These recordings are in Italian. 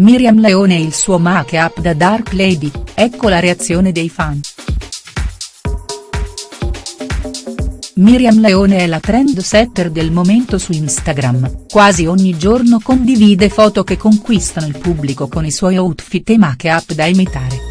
Miriam Leone e il suo make-up da Dark Lady, ecco la reazione dei fan. Miriam Leone è la trendsetter del momento su Instagram, quasi ogni giorno condivide foto che conquistano il pubblico con i suoi outfit e make-up da imitare.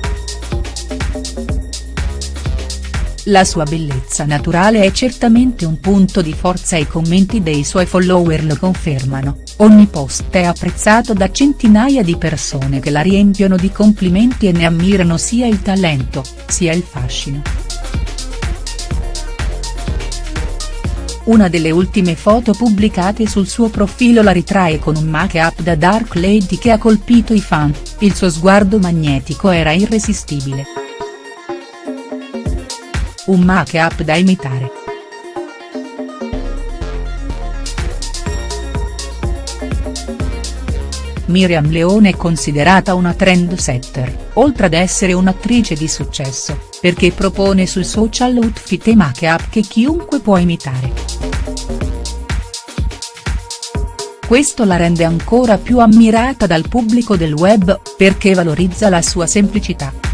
La sua bellezza naturale è certamente un punto di forza e i commenti dei suoi follower lo confermano, ogni post è apprezzato da centinaia di persone che la riempiono di complimenti e ne ammirano sia il talento, sia il fascino. Una delle ultime foto pubblicate sul suo profilo la ritrae con un make-up da Dark Lady che ha colpito i fan, il suo sguardo magnetico era irresistibile. Un make-up da imitare. Miriam Leone è considerata una trendsetter, oltre ad essere un'attrice di successo, perché propone sui social outfit e make-up che chiunque può imitare. Questo la rende ancora più ammirata dal pubblico del web, perché valorizza la sua semplicità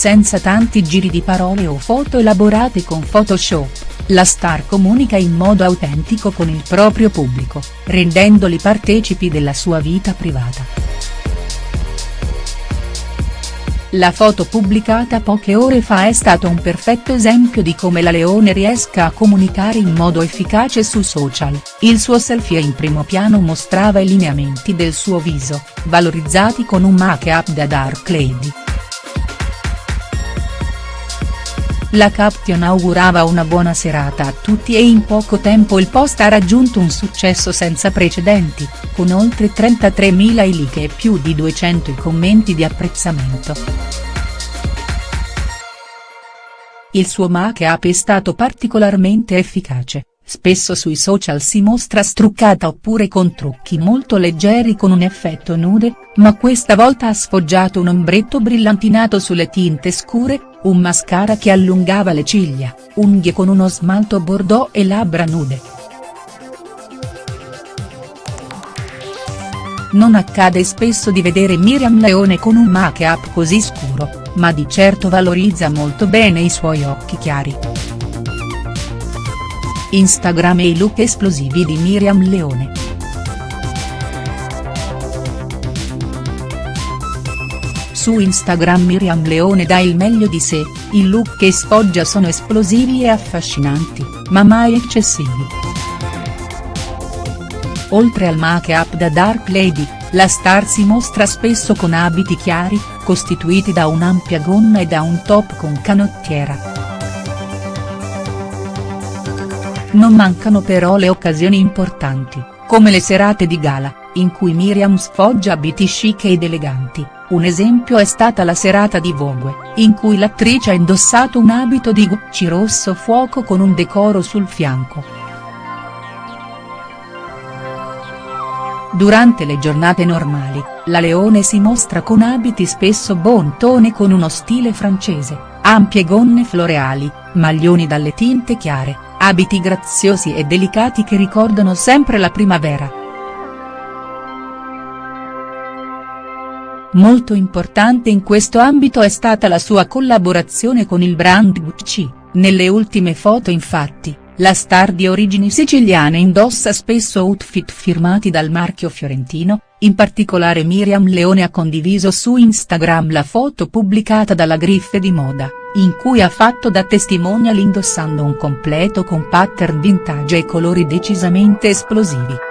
senza tanti giri di parole o foto elaborate con Photoshop, la star comunica in modo autentico con il proprio pubblico, rendendoli partecipi della sua vita privata. La foto pubblicata poche ore fa è stato un perfetto esempio di come la Leone riesca a comunicare in modo efficace su social, il suo selfie in primo piano mostrava i lineamenti del suo viso, valorizzati con un make-up da Dark Lady. La caption augurava una buona serata a tutti e in poco tempo il post ha raggiunto un successo senza precedenti, con oltre 33.000 i like e più di 200 i commenti di apprezzamento. Il suo make-up è stato particolarmente efficace, spesso sui social si mostra struccata oppure con trucchi molto leggeri con un effetto nude, ma questa volta ha sfoggiato un ombretto brillantinato sulle tinte scure, un mascara che allungava le ciglia, unghie con uno smalto bordeaux e labbra nude. Non accade spesso di vedere Miriam Leone con un make-up così scuro, ma di certo valorizza molto bene i suoi occhi chiari. Instagram e i look esplosivi di Miriam Leone. Su Instagram Miriam Leone dà il meglio di sé, i look che sfoggia sono esplosivi e affascinanti, ma mai eccessivi. Oltre al make-up da Dark Lady, la star si mostra spesso con abiti chiari, costituiti da un'ampia gonna e da un top con canottiera. Non mancano però le occasioni importanti, come le serate di gala, in cui Miriam sfoggia abiti chic ed eleganti, un esempio è stata la serata di Vogue, in cui l'attrice ha indossato un abito di Gucci rosso fuoco con un decoro sul fianco. Durante le giornate normali, la Leone si mostra con abiti spesso bon tone con uno stile francese, ampie gonne floreali, maglioni dalle tinte chiare, abiti graziosi e delicati che ricordano sempre la primavera. Molto importante in questo ambito è stata la sua collaborazione con il brand Gucci, nelle ultime foto infatti, la star di origini siciliane indossa spesso outfit firmati dal marchio fiorentino, in particolare Miriam Leone ha condiviso su Instagram la foto pubblicata dalla Griffe di Moda in cui ha fatto da testimonial indossando un completo con pattern vintage e colori decisamente esplosivi.